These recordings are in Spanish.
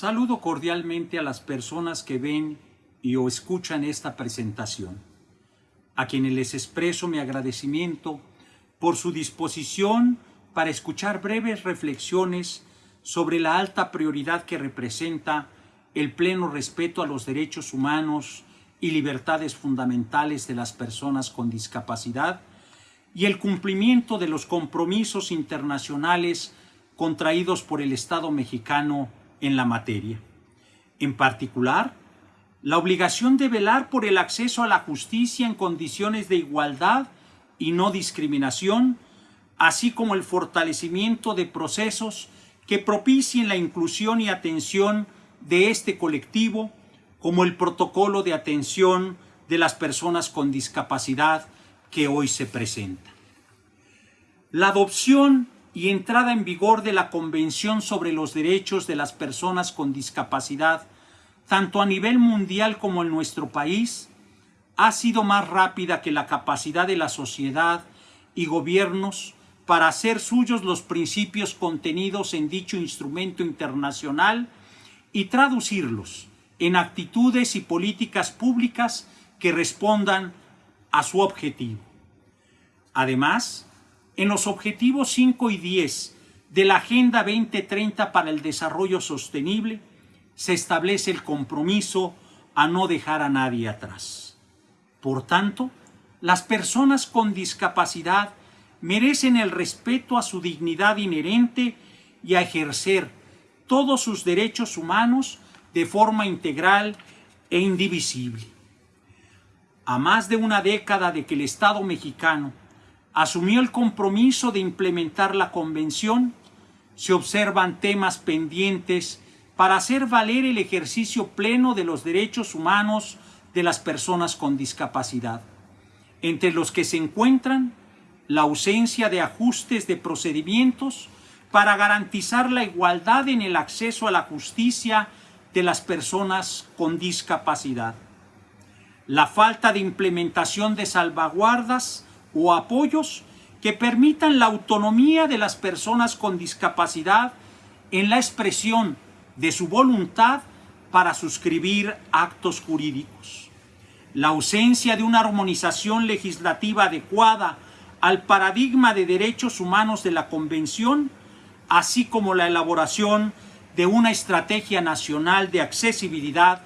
Saludo cordialmente a las personas que ven y o escuchan esta presentación, a quienes les expreso mi agradecimiento por su disposición para escuchar breves reflexiones sobre la alta prioridad que representa el pleno respeto a los derechos humanos y libertades fundamentales de las personas con discapacidad y el cumplimiento de los compromisos internacionales contraídos por el Estado mexicano en la materia. En particular, la obligación de velar por el acceso a la justicia en condiciones de igualdad y no discriminación, así como el fortalecimiento de procesos que propicien la inclusión y atención de este colectivo, como el protocolo de atención de las personas con discapacidad que hoy se presenta. La adopción y entrada en vigor de la Convención sobre los Derechos de las Personas con Discapacidad, tanto a nivel mundial como en nuestro país, ha sido más rápida que la capacidad de la sociedad y gobiernos para hacer suyos los principios contenidos en dicho instrumento internacional y traducirlos en actitudes y políticas públicas que respondan a su objetivo. Además, en los objetivos 5 y 10 de la Agenda 2030 para el Desarrollo Sostenible se establece el compromiso a no dejar a nadie atrás. Por tanto, las personas con discapacidad merecen el respeto a su dignidad inherente y a ejercer todos sus derechos humanos de forma integral e indivisible. A más de una década de que el Estado mexicano asumió el compromiso de implementar la Convención, se observan temas pendientes para hacer valer el ejercicio pleno de los derechos humanos de las personas con discapacidad, entre los que se encuentran la ausencia de ajustes de procedimientos para garantizar la igualdad en el acceso a la justicia de las personas con discapacidad, la falta de implementación de salvaguardas o apoyos que permitan la autonomía de las personas con discapacidad en la expresión de su voluntad para suscribir actos jurídicos. La ausencia de una armonización legislativa adecuada al paradigma de derechos humanos de la Convención, así como la elaboración de una estrategia nacional de accesibilidad,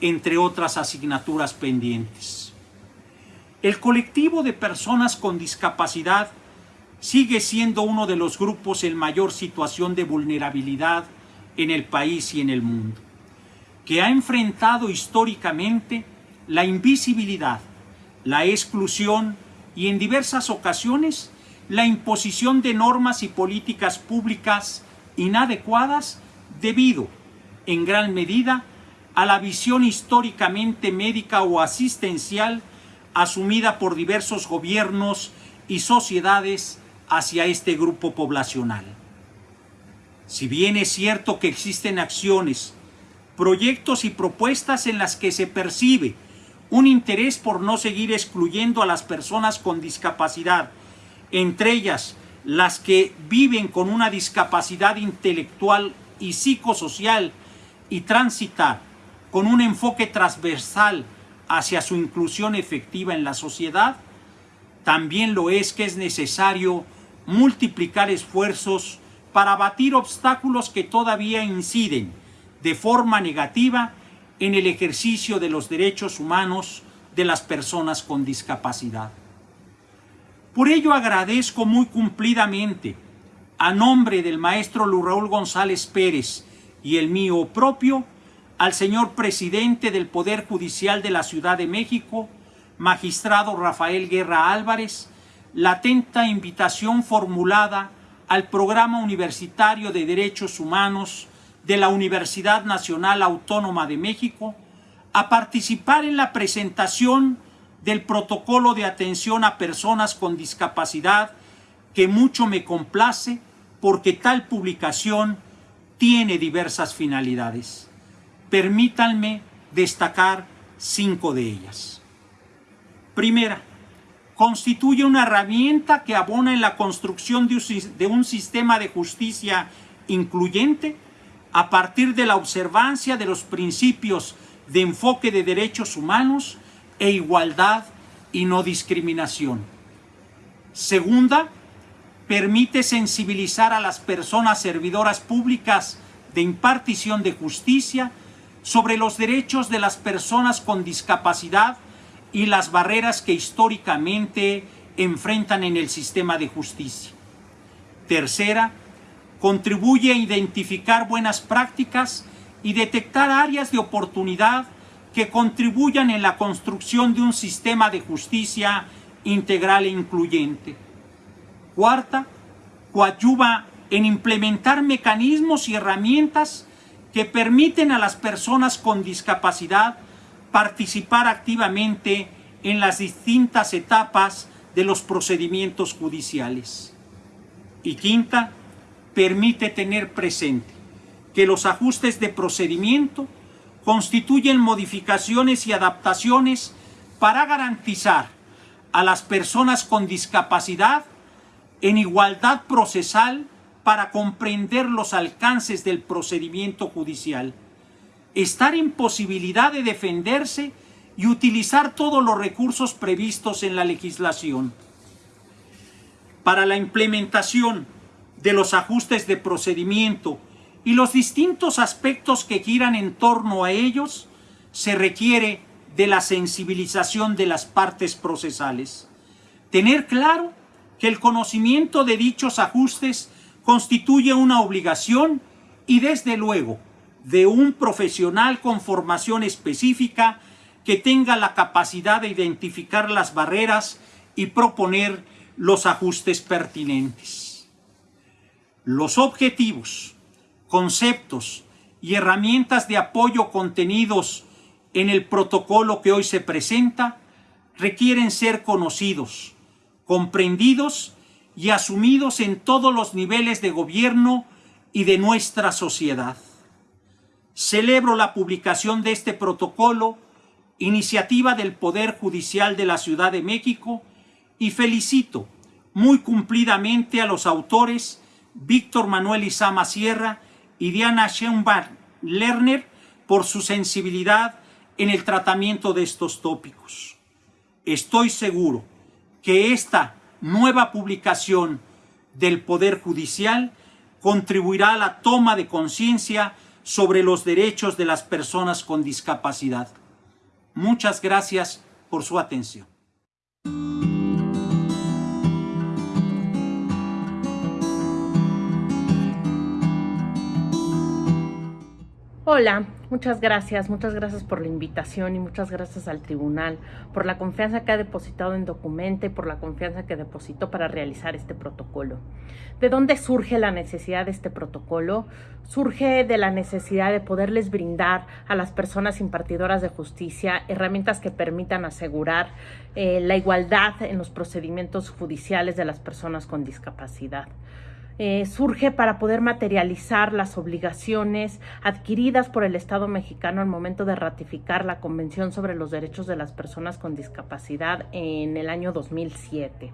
entre otras asignaturas pendientes. El colectivo de personas con discapacidad sigue siendo uno de los grupos en mayor situación de vulnerabilidad en el país y en el mundo, que ha enfrentado históricamente la invisibilidad, la exclusión y en diversas ocasiones la imposición de normas y políticas públicas inadecuadas debido, en gran medida, a la visión históricamente médica o asistencial asumida por diversos gobiernos y sociedades hacia este grupo poblacional. Si bien es cierto que existen acciones, proyectos y propuestas en las que se percibe un interés por no seguir excluyendo a las personas con discapacidad, entre ellas las que viven con una discapacidad intelectual y psicosocial y transitar con un enfoque transversal hacia su inclusión efectiva en la sociedad, también lo es que es necesario multiplicar esfuerzos para abatir obstáculos que todavía inciden de forma negativa en el ejercicio de los derechos humanos de las personas con discapacidad. Por ello agradezco muy cumplidamente, a nombre del maestro Raúl González Pérez y el mío propio, al señor presidente del Poder Judicial de la Ciudad de México, magistrado Rafael Guerra Álvarez, la atenta invitación formulada al Programa Universitario de Derechos Humanos de la Universidad Nacional Autónoma de México a participar en la presentación del protocolo de atención a personas con discapacidad que mucho me complace porque tal publicación tiene diversas finalidades. Permítanme destacar cinco de ellas. Primera, constituye una herramienta que abona en la construcción de un sistema de justicia incluyente a partir de la observancia de los principios de enfoque de derechos humanos e igualdad y no discriminación. Segunda, permite sensibilizar a las personas servidoras públicas de impartición de justicia sobre los derechos de las personas con discapacidad y las barreras que históricamente enfrentan en el sistema de justicia. Tercera, contribuye a identificar buenas prácticas y detectar áreas de oportunidad que contribuyan en la construcción de un sistema de justicia integral e incluyente. Cuarta, coadyuva en implementar mecanismos y herramientas que permiten a las personas con discapacidad participar activamente en las distintas etapas de los procedimientos judiciales. Y quinta, permite tener presente que los ajustes de procedimiento constituyen modificaciones y adaptaciones para garantizar a las personas con discapacidad en igualdad procesal para comprender los alcances del procedimiento judicial, estar en posibilidad de defenderse y utilizar todos los recursos previstos en la legislación. Para la implementación de los ajustes de procedimiento y los distintos aspectos que giran en torno a ellos, se requiere de la sensibilización de las partes procesales. Tener claro que el conocimiento de dichos ajustes constituye una obligación y desde luego de un profesional con formación específica que tenga la capacidad de identificar las barreras y proponer los ajustes pertinentes. Los objetivos, conceptos y herramientas de apoyo contenidos en el protocolo que hoy se presenta requieren ser conocidos, comprendidos y asumidos en todos los niveles de gobierno y de nuestra sociedad. Celebro la publicación de este protocolo, iniciativa del Poder Judicial de la Ciudad de México, y felicito muy cumplidamente a los autores Víctor Manuel Izama Sierra y Diana Schoenbach Lerner por su sensibilidad en el tratamiento de estos tópicos. Estoy seguro que esta nueva publicación del Poder Judicial contribuirá a la toma de conciencia sobre los derechos de las personas con discapacidad. Muchas gracias por su atención. Hola, muchas gracias, muchas gracias por la invitación y muchas gracias al tribunal por la confianza que ha depositado en Documenta y por la confianza que depositó para realizar este protocolo. ¿De dónde surge la necesidad de este protocolo? Surge de la necesidad de poderles brindar a las personas impartidoras de justicia herramientas que permitan asegurar eh, la igualdad en los procedimientos judiciales de las personas con discapacidad. Eh, surge para poder materializar las obligaciones adquiridas por el Estado mexicano al momento de ratificar la Convención sobre los Derechos de las Personas con Discapacidad en el año 2007.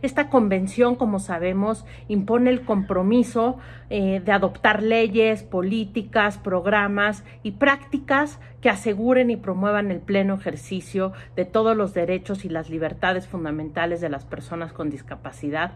Esta convención, como sabemos, impone el compromiso eh, de adoptar leyes, políticas, programas y prácticas que aseguren y promuevan el pleno ejercicio de todos los derechos y las libertades fundamentales de las personas con discapacidad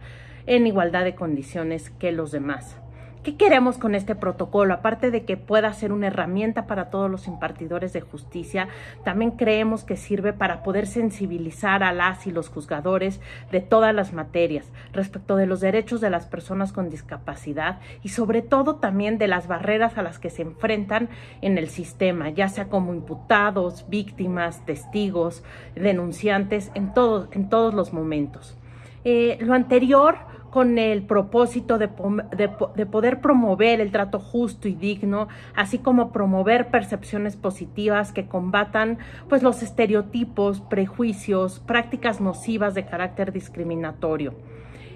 en igualdad de condiciones que los demás. ¿Qué queremos con este protocolo? Aparte de que pueda ser una herramienta para todos los impartidores de justicia, también creemos que sirve para poder sensibilizar a las y los juzgadores de todas las materias respecto de los derechos de las personas con discapacidad y sobre todo también de las barreras a las que se enfrentan en el sistema, ya sea como imputados, víctimas, testigos, denunciantes, en, todos en todos los momentos. Eh, lo anterior con el propósito de, de, poder promover el trato justo y digno, así como promover percepciones positivas que combatan pues, los estereotipos, prejuicios, prácticas nocivas de carácter discriminatorio.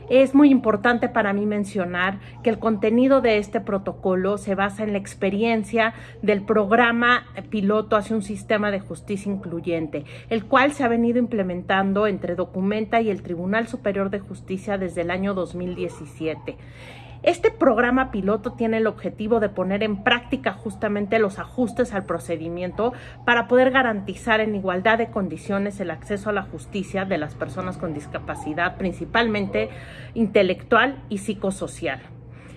Es muy importante para mí mencionar que el contenido de este protocolo se basa en la experiencia del programa piloto hacia un sistema de justicia incluyente, el cual se ha venido implementando entre Documenta y el Tribunal Superior de Justicia desde el año 2017. Este programa piloto tiene el objetivo de poner en práctica justamente los ajustes al procedimiento para poder garantizar en igualdad de condiciones el acceso a la justicia de las personas con discapacidad, principalmente intelectual y psicosocial.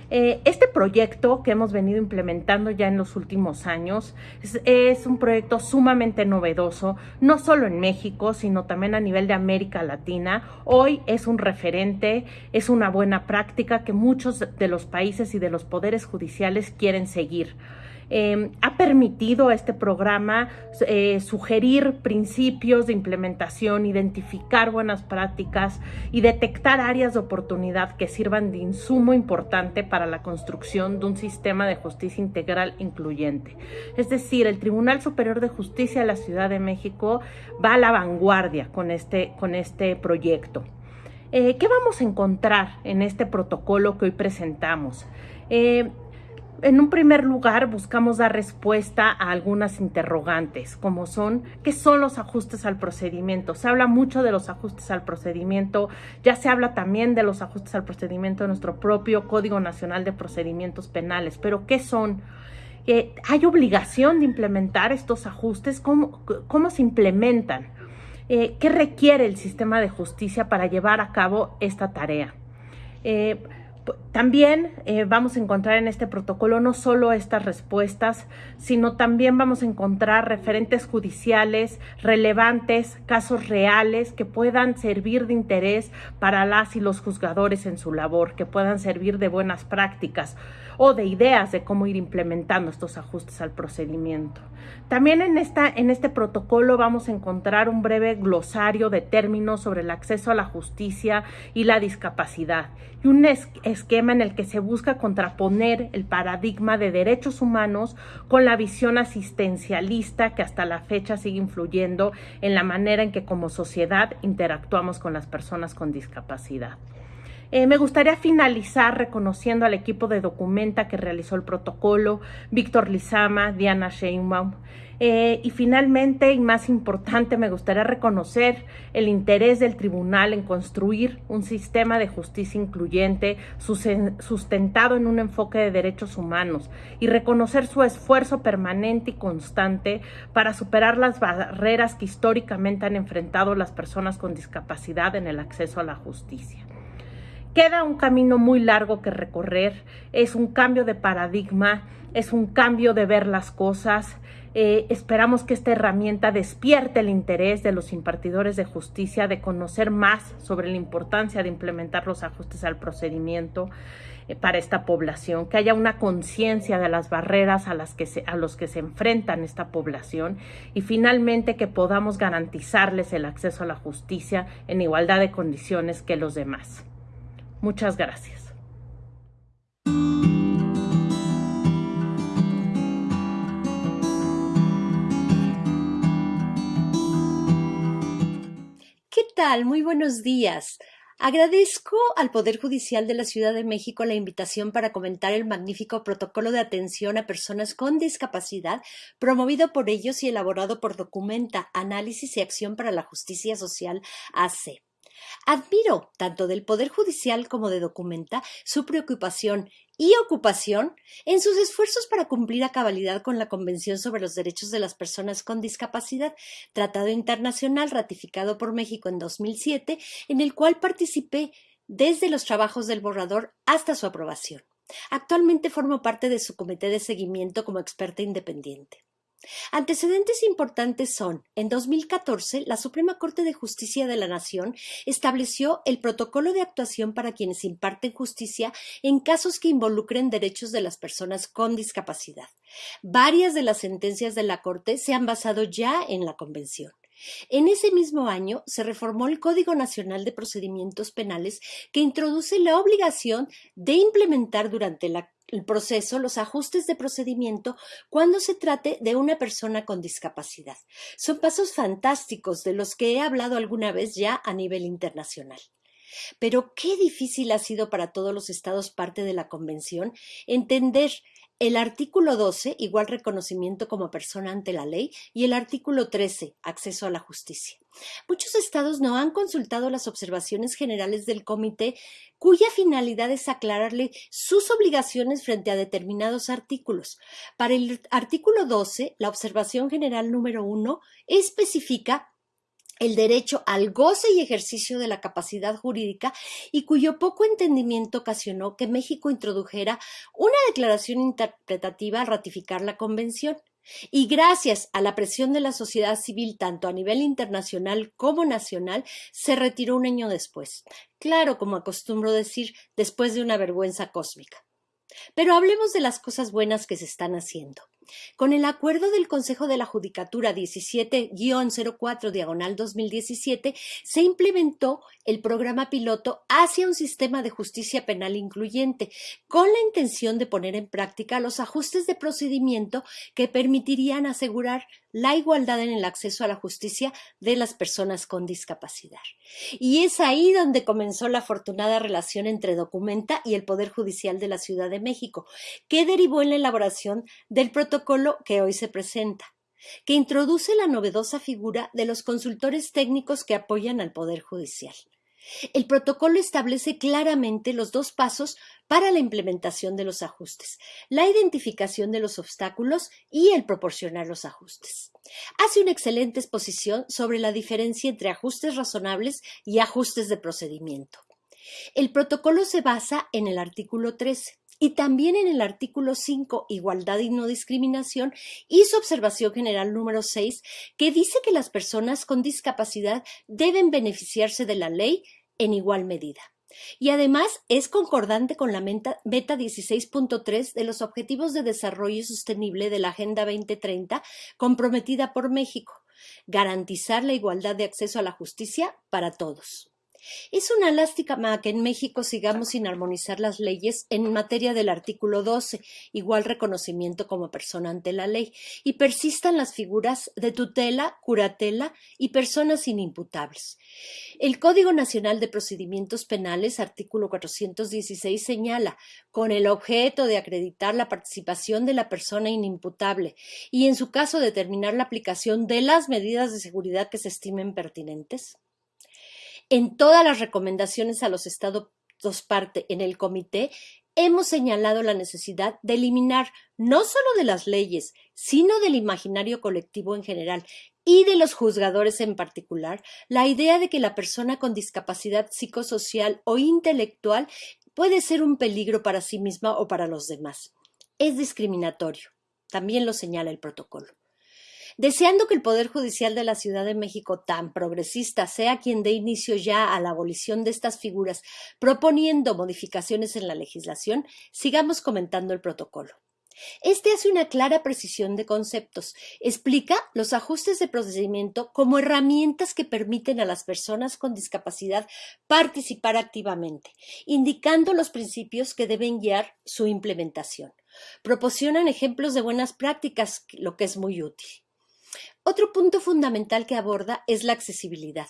Eh, este proyecto que hemos venido implementando ya en los últimos años es, un proyecto sumamente novedoso, no solo en México, sino también a nivel de América Latina. Hoy es un referente, es una buena práctica que muchos de los países y de los poderes judiciales quieren seguir. Em, ha permitido a este programa eh, sugerir principios de implementación, identificar buenas prácticas y detectar áreas de oportunidad que sirvan de insumo importante para la construcción de un sistema de justicia integral incluyente. Es decir, el Tribunal Superior de Justicia de la Ciudad de México va a la vanguardia con este, con este proyecto. Eh, ¿Qué vamos a encontrar en este protocolo que hoy presentamos? Eh, en un primer lugar, buscamos dar respuesta a algunas interrogantes, como son, ¿qué son los ajustes al procedimiento? Se habla mucho de los ajustes al procedimiento, ya se habla también de los ajustes al procedimiento de nuestro propio Código Nacional de Procedimientos Penales, pero ¿qué son? Eh, ¿Hay obligación de implementar estos ajustes? ¿Cómo, cómo se implementan? Eh, ¿Qué requiere el sistema de justicia para llevar a cabo esta tarea? Eh, también eh, vamos a encontrar en este protocolo no solo estas respuestas, sino también vamos a encontrar referentes judiciales relevantes, casos reales que puedan servir de interés para las y los juzgadores en su labor, que puedan servir de buenas prácticas o de ideas de cómo ir implementando estos ajustes al procedimiento. También en, esta, en este protocolo vamos a encontrar un breve glosario de términos sobre el acceso a la justicia y la discapacidad y un esquema en el que se busca contraponer el paradigma de derechos humanos con la visión asistencialista que hasta la fecha sigue influyendo en la manera en que como sociedad interactuamos con las personas con discapacidad. Eh, me gustaría finalizar reconociendo al equipo de Documenta que realizó el protocolo, Víctor Lizama, Diana Sheinbaum. Eh, y finalmente, y más importante, me gustaría reconocer el interés del tribunal en construir un sistema de justicia incluyente sustentado en un enfoque de derechos humanos y reconocer su esfuerzo permanente y constante para superar las barreras que históricamente han enfrentado las personas con discapacidad en el acceso a la justicia. Queda un camino muy largo que recorrer, es un cambio de paradigma, es un cambio de ver las cosas. Eh, esperamos que esta herramienta despierte el interés de los impartidores de justicia de conocer más sobre la importancia de implementar los ajustes al procedimiento eh, para esta población, que haya una conciencia de las barreras a las que se, a los que se enfrentan esta población y finalmente que podamos garantizarles el acceso a la justicia en igualdad de condiciones que los demás. Muchas gracias. ¿Qué tal? Muy buenos días. Agradezco al Poder Judicial de la Ciudad de México la invitación para comentar el magnífico protocolo de atención a personas con discapacidad promovido por ellos y elaborado por Documenta, Análisis y Acción para la Justicia Social AC. Admiro, tanto del Poder Judicial como de Documenta, su preocupación y ocupación en sus esfuerzos para cumplir a cabalidad con la Convención sobre los Derechos de las Personas con Discapacidad, tratado internacional ratificado por México en 2007, en el cual participé desde los trabajos del borrador hasta su aprobación. Actualmente formo parte de su comité de seguimiento como experta independiente. Antecedentes importantes son, en 2014, la Suprema Corte de Justicia de la Nación estableció el protocolo de actuación para quienes imparten justicia en casos que involucren derechos de las personas con discapacidad. Varias de las sentencias de la Corte se han basado ya en la Convención. En ese mismo año se reformó el Código Nacional de Procedimientos Penales que introduce la obligación de implementar durante el proceso los ajustes de procedimiento cuando se trate de una persona con discapacidad. Son pasos fantásticos de los que he hablado alguna vez ya a nivel internacional. Pero qué difícil ha sido para todos los estados parte de la Convención entender el artículo 12, igual reconocimiento como persona ante la ley, y el artículo 13, acceso a la justicia. Muchos estados no han consultado las observaciones generales del comité, cuya finalidad es aclararle sus obligaciones frente a determinados artículos. Para el artículo 12, la observación general número 1 especifica el derecho al goce y ejercicio de la capacidad jurídica y cuyo poco entendimiento ocasionó que México introdujera una declaración interpretativa al ratificar la Convención. Y gracias a la presión de la sociedad civil, tanto a nivel internacional como nacional, se retiró un año después. Claro, como acostumbro decir, después de una vergüenza cósmica. Pero hablemos de las cosas buenas que se están haciendo. Con el acuerdo del Consejo de la Judicatura 17-04 diagonal 2017 se implementó el programa piloto hacia un sistema de justicia penal incluyente, con la intención de poner en práctica los ajustes de procedimiento que permitirían asegurar la igualdad en el acceso a la justicia de las personas con discapacidad. Y es ahí donde comenzó la afortunada relación entre Documenta y el Poder Judicial de la Ciudad de México, que derivó en la elaboración del protocolo que hoy se presenta que introduce la novedosa figura de los consultores técnicos que apoyan al Poder Judicial. El protocolo establece claramente los dos pasos para la implementación de los ajustes, la identificación de los obstáculos y el proporcionar los ajustes. Hace una excelente exposición sobre la diferencia entre ajustes razonables y ajustes de procedimiento. El protocolo se basa en el artículo 13 y también en el artículo 5, Igualdad y no discriminación, y su observación general número 6, que dice que las personas con discapacidad deben beneficiarse de la ley en igual medida. Y además es concordante con la meta, 16.3 de los Objetivos de Desarrollo Sostenible de la Agenda 2030 comprometida por México, garantizar la igualdad de acceso a la justicia para todos. Es una lástima que en México sigamos sin armonizar las leyes en materia del artículo 12, igual reconocimiento como persona ante la ley, y persistan las figuras de tutela, curatela y personas inimputables. El Código Nacional de Procedimientos Penales, artículo 416, señala, con el objeto de acreditar la participación de la persona inimputable y, en su caso, determinar la aplicación de las medidas de seguridad que se estimen pertinentes. En todas las recomendaciones a los estados parte en el comité, hemos señalado la necesidad de eliminar no solo de las leyes, sino del imaginario colectivo en general y de los juzgadores en particular, la idea de que la persona con discapacidad psicosocial o intelectual puede ser un peligro para sí misma o para los demás. Es discriminatorio. También lo señala el protocolo deseando que el Poder Judicial de la Ciudad de México, tan progresista, sea quien dé inicio ya a la abolición de estas figuras, proponiendo modificaciones en la legislación, sigamos comentando el protocolo. Este hace una clara precisión de conceptos. Explica los ajustes de procedimiento como herramientas que permiten a las personas con discapacidad participar activamente, indicando los principios que deben guiar su implementación. Proporcionan ejemplos de buenas prácticas, lo que es muy útil. Otro punto fundamental que aborda es la accesibilidad,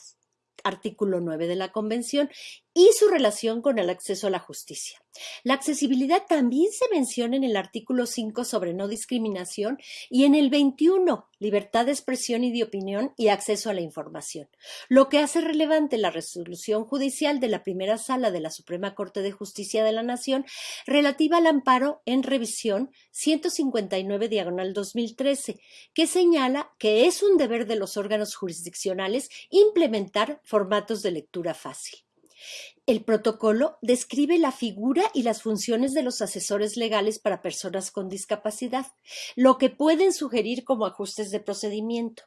artículo 9 de la Convención, y su relación con el acceso a la justicia. La accesibilidad también se menciona en el artículo 5 sobre no discriminación y en el 21, libertad de expresión y de opinión y acceso a la información, lo que hace relevante la resolución judicial de la primera sala de la Suprema Corte de Justicia de la Nación relativa al amparo en revisión 159 diagonal 2013, que señala que es un deber de los órganos jurisdiccionales implementar formatos de lectura fácil. El protocolo describe la figura y las funciones de los asesores legales para personas con discapacidad, lo que pueden sugerir como ajustes de procedimiento.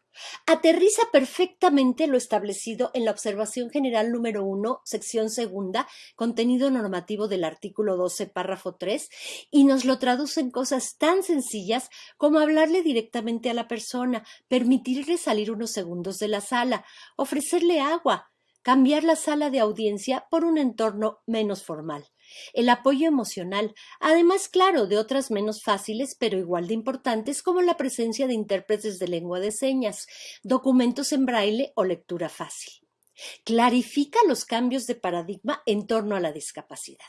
Aterriza perfectamente lo establecido en la observación general número 1, sección segunda, contenido normativo del artículo 12, párrafo 3, y nos lo traduce en cosas tan sencillas como hablarle directamente a la persona, permitirle salir unos segundos de la sala, ofrecerle agua, cambiar la sala de audiencia por un entorno menos formal. El apoyo emocional, además, claro, de otras menos fáciles, pero igual de importantes, como la presencia de intérpretes de lengua de señas, documentos en braille o lectura fácil. Clarifica los cambios de paradigma en torno a la discapacidad.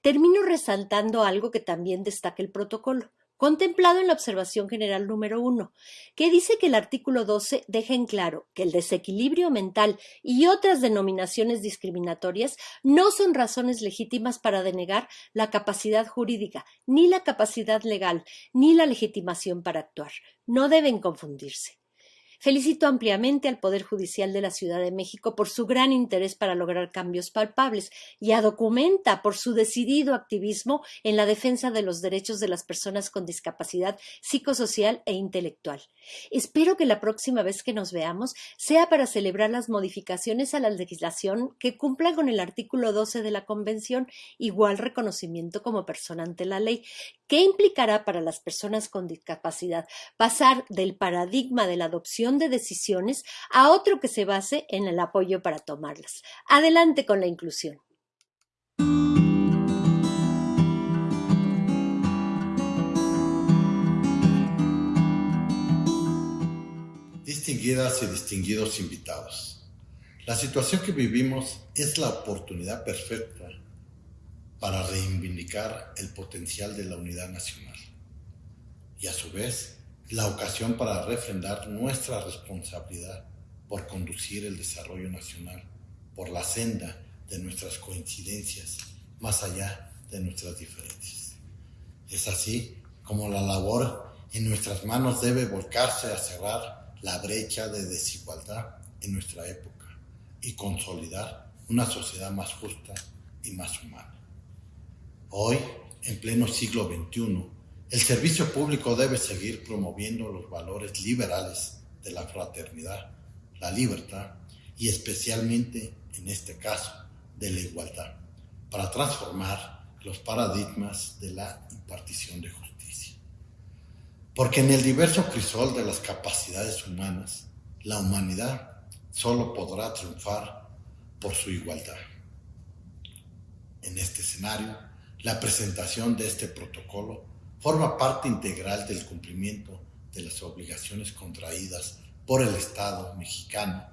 Termino resaltando algo que también destaca el protocolo contemplado en la observación general número 1, que dice que el artículo 12 deja en claro que el desequilibrio mental y otras denominaciones discriminatorias no son razones legítimas para denegar la capacidad jurídica, ni la capacidad legal, ni la legitimación para actuar. No deben confundirse. Felicito ampliamente al Poder Judicial de la Ciudad de México por su gran interés para lograr cambios palpables y a Documenta por su decidido activismo en la defensa de los derechos de las personas con discapacidad psicosocial e intelectual. Espero que la próxima vez que nos veamos sea para celebrar las modificaciones a la legislación que cumplan con el artículo 12 de la Convención, igual reconocimiento como persona ante la ley, ¿Qué implicará para las personas con discapacidad pasar del paradigma de la adopción de decisiones a otro que se base en el apoyo para tomarlas? Adelante con la inclusión. Distinguidas y distinguidos invitados, la situación que vivimos es la oportunidad perfecta para reivindicar el potencial de la unidad nacional y a su vez la ocasión para refrendar nuestra responsabilidad por conducir el desarrollo nacional por la senda de nuestras coincidencias más allá de nuestras diferencias. Es así como la labor en nuestras manos debe volcarse a cerrar la brecha de desigualdad en nuestra época y consolidar una sociedad más justa y más humana. Hoy, en pleno siglo XXI, el servicio público debe seguir promoviendo los valores liberales de la fraternidad, la libertad y especialmente, en este caso, de la igualdad, para transformar los paradigmas de la impartición de justicia. Porque en el diverso crisol de las capacidades humanas, la humanidad solo podrá triunfar por su igualdad. En este escenario, la presentación de este protocolo forma parte integral del cumplimiento de las obligaciones contraídas por el Estado mexicano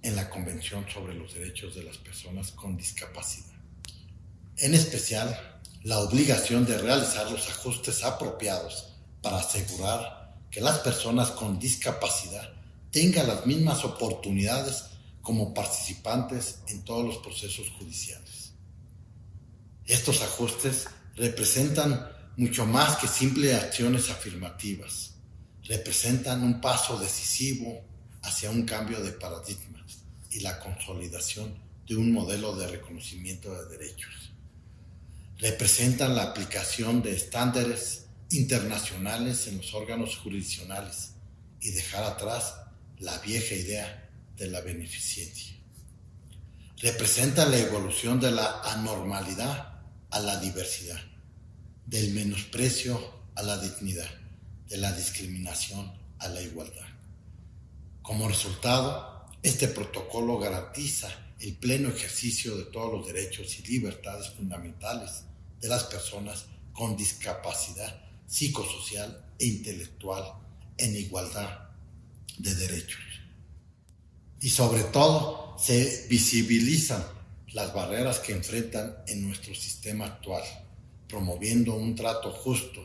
en la Convención sobre los Derechos de las Personas con Discapacidad. En especial, la obligación de realizar los ajustes apropiados para asegurar que las personas con discapacidad tengan las mismas oportunidades como participantes en todos los procesos judiciales. Estos ajustes representan mucho más que simples acciones afirmativas. Representan un paso decisivo hacia un cambio de paradigmas y la consolidación de un modelo de reconocimiento de derechos. Representan la aplicación de estándares internacionales en los órganos jurisdiccionales y dejar atrás la vieja idea de la beneficencia. Representan la evolución de la anormalidad a la diversidad, del menosprecio a la dignidad, de la discriminación a la igualdad. Como resultado, este protocolo garantiza el pleno ejercicio de todos los derechos y libertades fundamentales de las personas con discapacidad psicosocial e intelectual en igualdad de derechos. Y sobre todo, se visibilizan las barreras que enfrentan en nuestro sistema actual, promoviendo un trato justo,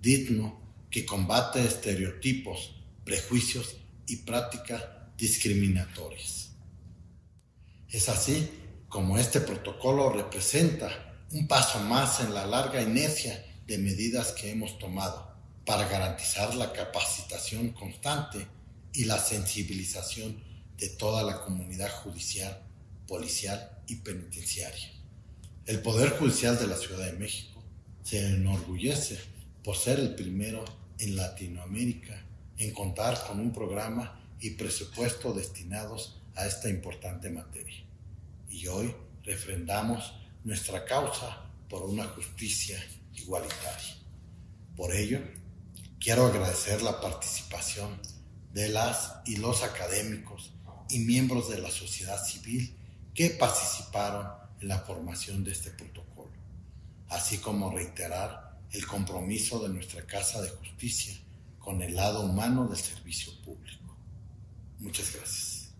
digno, que combate estereotipos, prejuicios y prácticas discriminatorias. Es así como este protocolo representa un paso más en la larga inercia de medidas que hemos tomado para garantizar la capacitación constante y la sensibilización de toda la comunidad judicial policial y penitenciaria. El Poder Judicial de la Ciudad de México se enorgullece por ser el primero en Latinoamérica en contar con un programa y presupuesto destinados a esta importante materia. Y hoy refrendamos nuestra causa por una justicia igualitaria. Por ello, quiero agradecer la participación de las y los académicos y miembros de la sociedad civil que participaron en la formación de este protocolo, así como reiterar el compromiso de nuestra Casa de Justicia con el lado humano del servicio público. Muchas gracias.